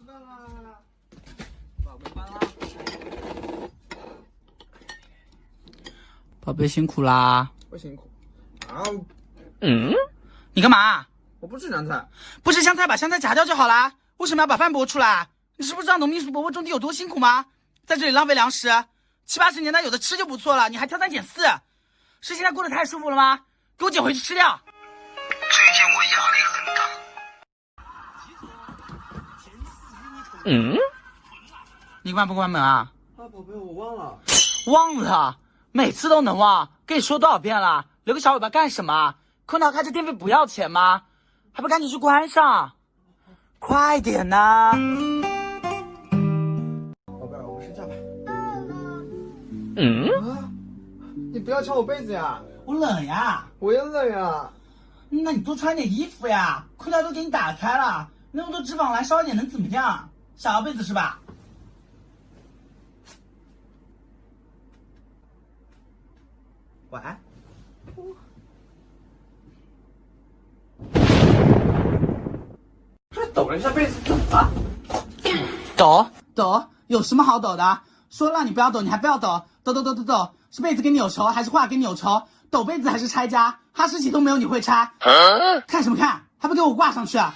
知道啦。宝贝关了。宝贝辛苦啦。不辛苦。啊，嗯？你干嘛？我不吃香菜。不吃香菜把香菜夹掉就好啦。为什么要把饭拨出来？你是不知道农民伯伯种地有多辛苦吗？在这里浪费粮食，七八十年代有的吃就不错了，你还挑三拣四，是现在过得太舒服了吗？给我捡回去吃掉。最近我压力很大。嗯？你关不关门啊？啊，宝贝，我忘了。忘了？每次都能忘？跟你说多少遍了？留个小尾巴干什么？空调开着电费不要钱吗？还不赶紧去关上！快点呐！宝贝，我们睡觉吧。嗯？啊！你不要敲我被子呀！我冷呀！我也冷呀！那你多穿点衣服呀！空调都给你打开了，那么多脂肪来烧一点能怎么样？想要被子是吧？晚安。还抖了一下被子，怎么了？抖抖有什么好抖的？说让你不要抖，你还非要抖，抖抖抖抖抖，是被子跟你有仇，还是画跟你有仇？抖被子还是拆家？哈士奇都没有你会拆，看什么看？还不给我挂上去啊？